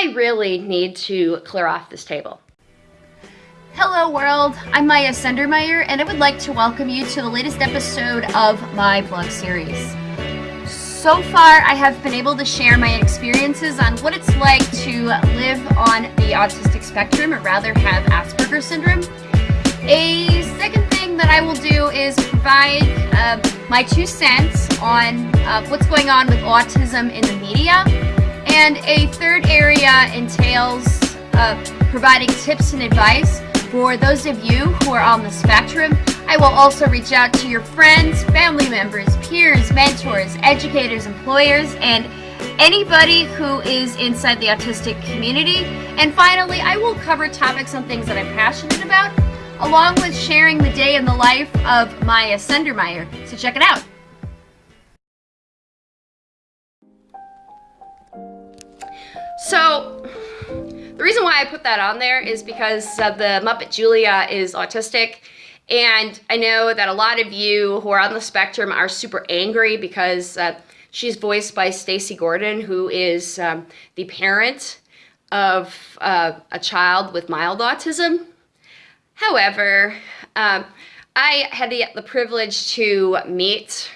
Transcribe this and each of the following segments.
I really need to clear off this table. Hello world, I'm Maya Sendermeyer and I would like to welcome you to the latest episode of my blog series. So far, I have been able to share my experiences on what it's like to live on the autistic spectrum, or rather have Asperger's syndrome. A second thing that I will do is provide uh, my two cents on uh, what's going on with autism in the media. And a third area entails uh, providing tips and advice for those of you who are on the spectrum. I will also reach out to your friends, family members, peers, mentors, educators, employers, and anybody who is inside the autistic community. And finally, I will cover topics on things that I'm passionate about, along with sharing the day in the life of Maya Sendermeyer. So check it out. So, the reason why I put that on there is because uh, the Muppet Julia is autistic. And I know that a lot of you who are on the spectrum are super angry because uh, she's voiced by Stacy Gordon, who is um, the parent of uh, a child with mild autism. However, um, I had the, the, privilege to meet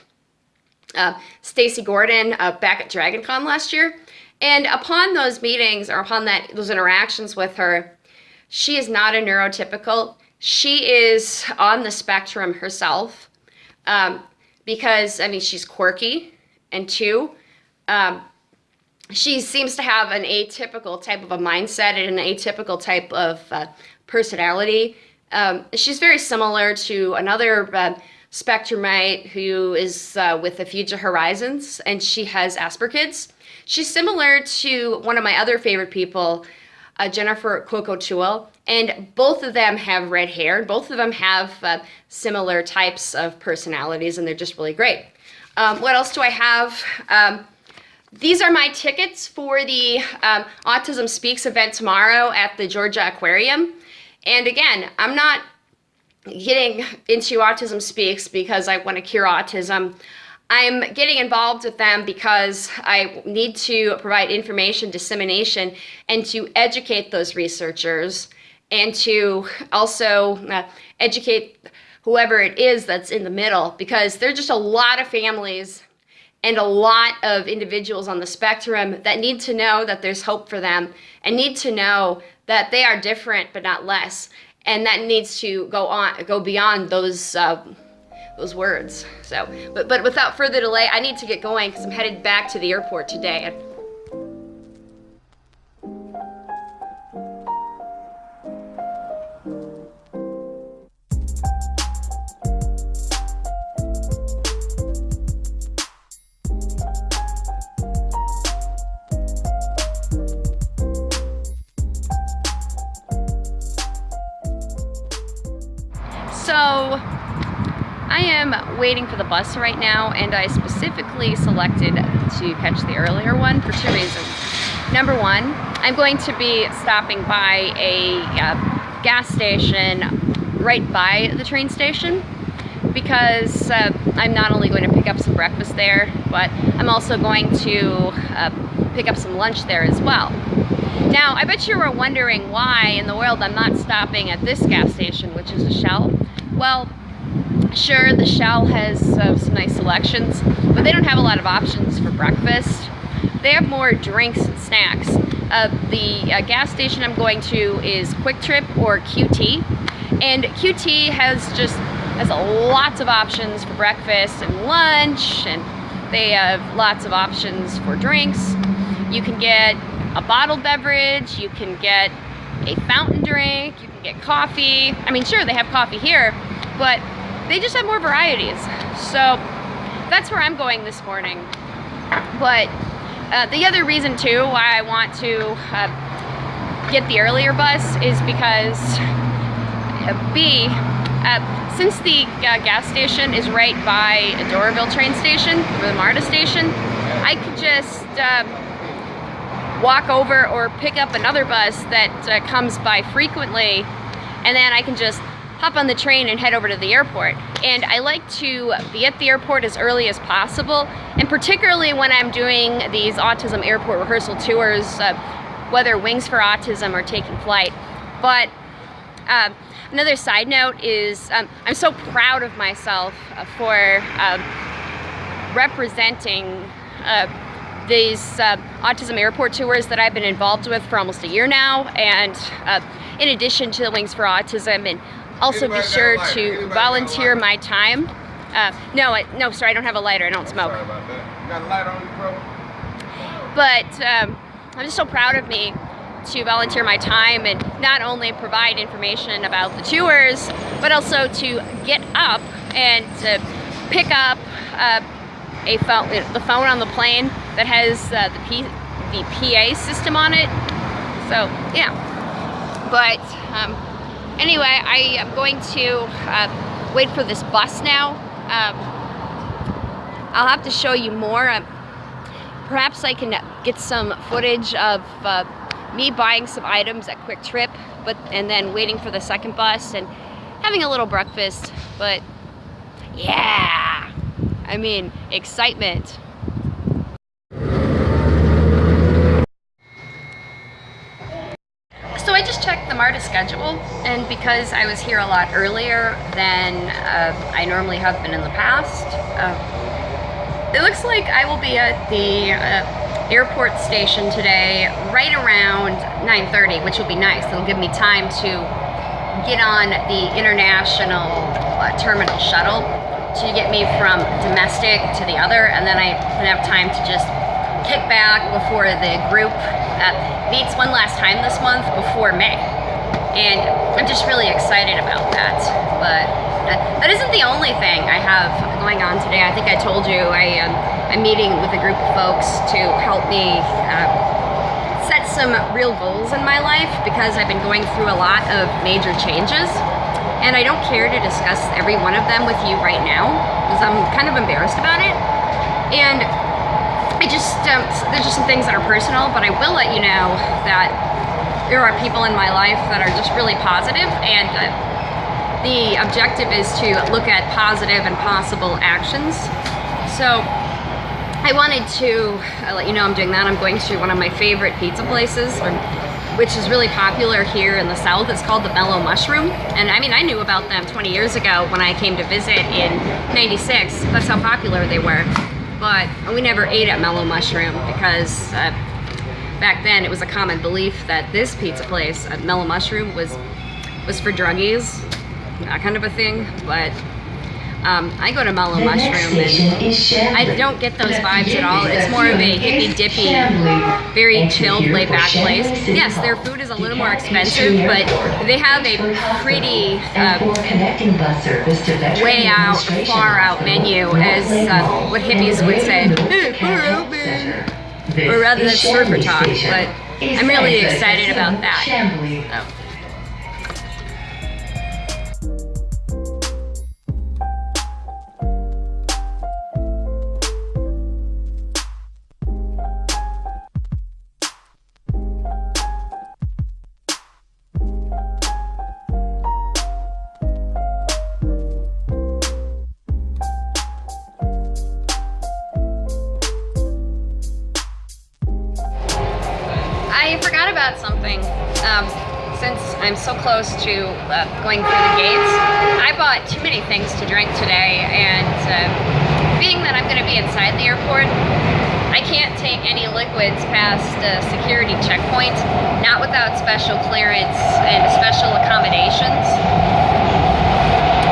uh, Stacy Gordon uh, back at DragonCon last year. And upon those meetings or upon that those interactions with her, she is not a neurotypical. She is on the spectrum herself um, because, I mean, she's quirky. And two, um, she seems to have an atypical type of a mindset and an atypical type of uh, personality. Um, she's very similar to another uh, spectrumite who is uh, with the Future Horizons, and she has Asperger's. She's similar to one of my other favorite people, uh, Jennifer Coco and both of them have red hair. And both of them have uh, similar types of personalities, and they're just really great. Um, what else do I have? Um, these are my tickets for the um, Autism Speaks event tomorrow at the Georgia Aquarium. And again, I'm not getting into Autism Speaks because I want to cure autism. I'm getting involved with them because I need to provide information dissemination and to educate those researchers and to also uh, educate whoever it is that's in the middle because there's just a lot of families and a lot of individuals on the spectrum that need to know that there's hope for them and need to know that they are different but not less and that needs to go on go beyond those uh, those words. So, but, but without further delay, I need to get going because I'm headed back to the airport today. Am waiting for the bus right now and I specifically selected to catch the earlier one for two reasons. Number one, I'm going to be stopping by a uh, gas station right by the train station because uh, I'm not only going to pick up some breakfast there, but I'm also going to uh, pick up some lunch there as well. Now, I bet you were wondering why in the world I'm not stopping at this gas station, which is a Shell. Well, Sure, the Shell has uh, some nice selections, but they don't have a lot of options for breakfast. They have more drinks and snacks. Uh, the uh, gas station I'm going to is QuikTrip or QT, and QT has just has lots of options for breakfast and lunch, and they have lots of options for drinks. You can get a bottled beverage, you can get a fountain drink, you can get coffee. I mean, sure, they have coffee here, but they just have more varieties. So that's where I'm going this morning. But uh, the other reason too why I want to uh, get the earlier bus is because uh, B, uh, since the uh, gas station is right by a Doraville train station, or the MARTA station, I could just uh, walk over or pick up another bus that comes by frequently and then I can just hop on the train and head over to the airport. And I like to be at the airport as early as possible, and particularly when I'm doing these autism airport rehearsal tours, uh, whether Wings for Autism or taking flight. But um, another side note is um, I'm so proud of myself uh, for um, representing uh, these uh, autism airport tours that I've been involved with for almost a year now and uh, in addition to the Wings for Autism and also be sure to volunteer my time. Uh, no, I, no, sorry, I don't have a lighter. I don't smoke. Sorry about that. You got a light on you, bro? But um, I'm just so proud of me to volunteer my time and not only provide information about the tours, but also to get up and to pick up uh, a phone, the phone on the plane that has uh, the, P, the PA system on it. So yeah, but um, anyway, I am going to uh, wait for this bus now. Um, I'll have to show you more. Um, perhaps I can get some footage of uh, me buying some items at QuikTrip, but and then waiting for the second bus and having a little breakfast. But yeah, I mean excitement. So I just checked the MARTA schedule, and because I was here a lot earlier than uh, I normally have been in the past, uh, it looks like I will be at the uh, airport station today right around 9.30, which will be nice. It'll give me time to get on the international uh, terminal shuttle to get me from domestic to the other, and then I can have time to just kick back before the group uh, meets one last time this month before May. And I'm just really excited about that. But uh, that isn't the only thing I have going on today. I think I told you I, um, I'm meeting with a group of folks to help me uh, set some real goals in my life because I've been going through a lot of major changes. And I don't care to discuss every one of them with you right now because I'm kind of embarrassed about it. And I just, um, there's just some things that are personal, but I will let you know that there are people in my life that are just really positive and uh, the objective is to look at positive and possible actions. So I wanted to uh, let you know I'm doing that. I'm going to one of my favorite pizza places, or, which is really popular here in the South. It's called the Mellow Mushroom. And I mean, I knew about them 20 years ago when I came to visit in 96. That's how popular they were but we never ate at Mellow Mushroom because uh, back then it was a common belief that this pizza place at Mellow Mushroom was was for druggies, that kind of a thing. But um, I go to Mellow The Mushroom and station is Chamblee. I don't get those vibes at all. It's more of a hippy dippy, very chilled, laid back place. Yes, their food is a little more expensive, but they have a pretty and uh, connecting bus service to Veteran way out, far out menu, as uh, what hippies would say. Middle "Hey, Cat far Health out, man." Center. This Or rather than surfer talk, but I'm really excited about that. Oh. I forgot about something. Um, since I'm so close to uh, going through the gates, I bought too many things to drink today, and uh, being that I'm going to be inside the airport, I can't take any liquids past uh, security checkpoint, not without special clearance and special accommodations.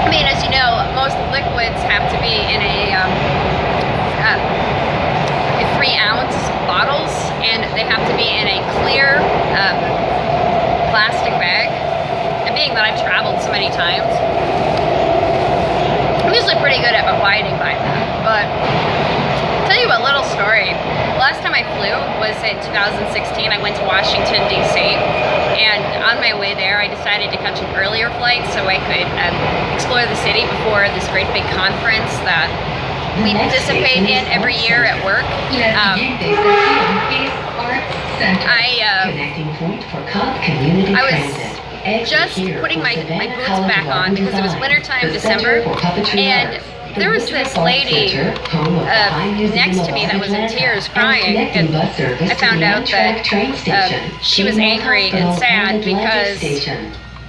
I mean, as you know, most liquids have to be in a um, uh, in three ounce bottles and they have to be in a clear uh, plastic bag. And being that I've traveled so many times, I'm usually pretty good at abiding by that. But I'll tell you a little story. Last time I flew was in 2016. I went to Washington, D.C. And on my way there, I decided to catch an earlier flight so I could um, explore the city before this great big conference that we participate in every year at work. Um, siguiente estación es Arts Center. I uh, Connecting point for Cobb Community I was just putting my, my boots back on because it was wintertime December Center for Puppetry and there was this lady Center, home of the uh, next to me that was in tears crying, and I found out that, uh, station, she was angry and sad because.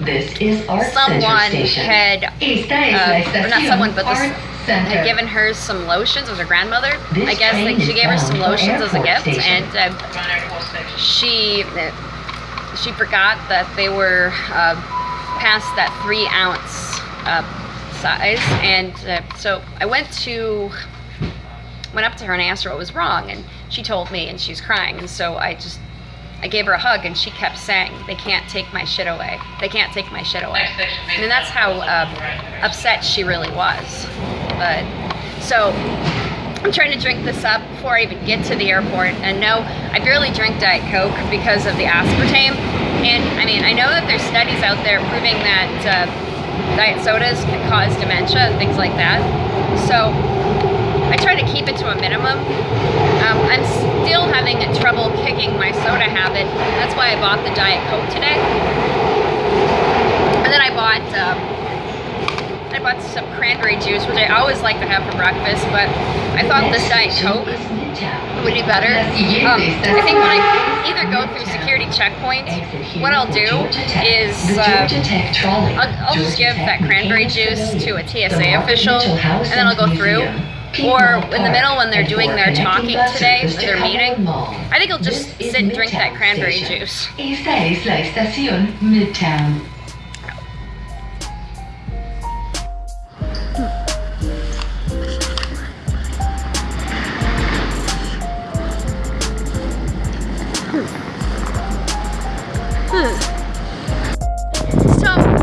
This is Art someone had, uh, or not someone, but this had given her some lotions. It was her grandmother. This I guess like, she gave her some lotions as a gift, Station. and uh, she uh, she forgot that they were uh, past that three ounce uh, size, and uh, so I went to went up to her and asked her what was wrong, and she told me, and she was crying, and so I just I gave her a hug, and she kept saying, "They can't take my shit away. They can't take my shit away." I mean, that's how uh, upset she really was. But so I'm trying to drink this up before I even get to the airport. And no, I barely drink Diet Coke because of the aspartame. And I mean, I know that there's studies out there proving that uh, diet sodas can cause dementia and things like that. So I try to keep it to a minimum. Um, I'm still having trouble kicking my soda habit. That's why I bought the Diet Coke today. And then I bought um, I bought some cranberry juice, which I always like to have for breakfast, but I thought this Diet Coke would be better. Um, I think when I either go through security checkpoints, what I'll do is uh, I'll, I'll just give that cranberry juice to a TSA official, and then I'll go through. Or in the middle when they're doing their talking today, they're meeting, I think I'll just sit and drink that cranberry juice. Esta es la estación Midtown. So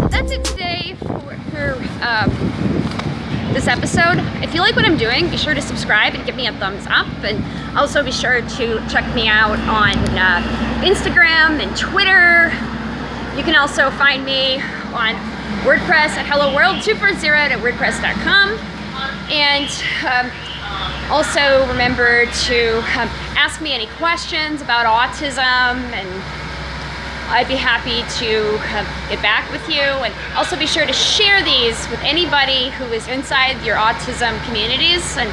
that's it today for, for um, this episode. If you like what I'm doing, be sure to subscribe and give me a thumbs up. And also be sure to check me out on uh, Instagram and Twitter. You can also find me on WordPress at Hello World 240 at WordPress.com. And um, also remember to um, ask me any questions about autism and I'd be happy to uh, get back with you. And also be sure to share these with anybody who is inside your autism communities and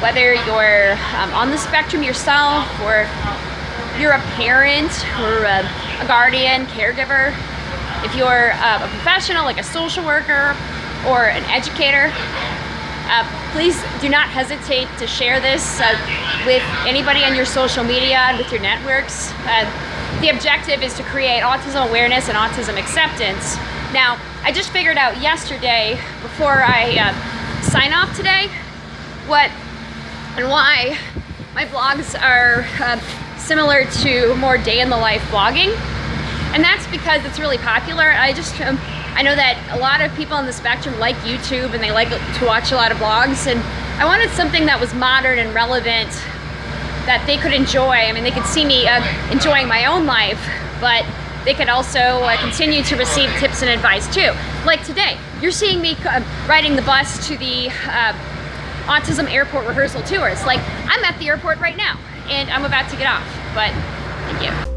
whether you're um, on the spectrum yourself or you're a parent or a, a guardian, caregiver, if you're uh, a professional like a social worker or an educator, uh, please do not hesitate to share this uh, with anybody on your social media and with your networks. Uh, the objective is to create autism awareness and autism acceptance. Now, I just figured out yesterday, before I uh, sign off today, what and why my blogs are uh, similar to more day in the life blogging. And that's because it's really popular. I just, um, I know that a lot of people on the spectrum like YouTube and they like to watch a lot of blogs. And I wanted something that was modern and relevant that they could enjoy. I mean, they could see me uh, enjoying my own life, but they could also uh, continue to receive tips and advice too. Like today, you're seeing me uh, riding the bus to the uh, autism airport rehearsal tours. Like, I'm at the airport right now, and I'm about to get off, but thank you.